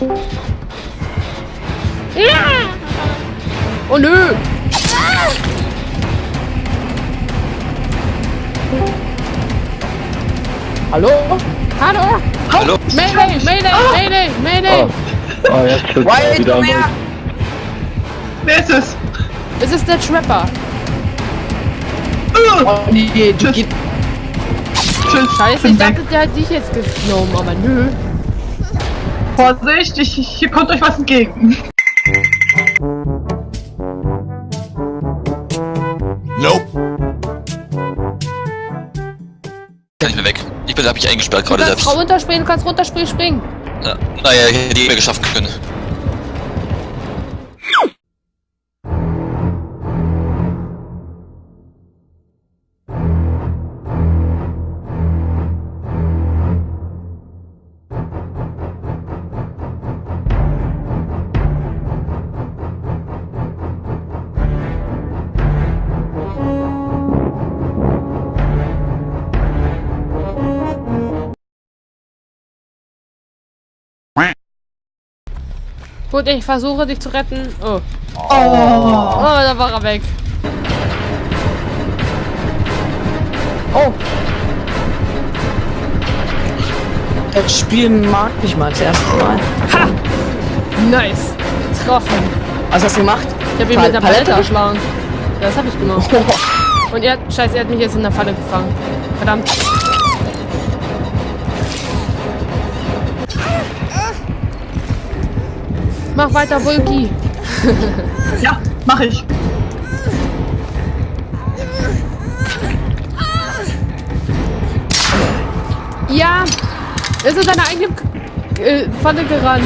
Oh nö! Hallo? Hallo? Hallo? Mayday, Mayday, Mayday, Mayday! Oh, oh jetzt er wieder her! Wer ist es? Es ist der Trapper. Uh, Oh nee, du Tschüss. geht. tschüss, Scheiße, ich dachte, der hat dich jetzt genommen, aber nö. Vorsicht, ich, hier kommt euch was entgegen. Nope. Kann ich mir weg. Ich bin, hab mich eingesperrt Du gerade kannst selbst. runterspringen, du kannst runterspringen, springen. Ja. Naja, ich hätte ich mir geschaffen können. Gut, ich versuche dich zu retten. Oh. Oh. Oh, da war er weg. Oh. Das Spiel mag ich mal das erste Mal. Ha! Nice. Getroffen. Was hast du gemacht? Ich habe ihn mit der Palette erschlagen. Das habe ich gemacht. Und er, scheiße, er hat mich jetzt in der Falle gefangen. Verdammt. Mach weiter, Vulki. Ja, mach ich. Ja, er ist in seine eigene K- äh, Falle gerannt.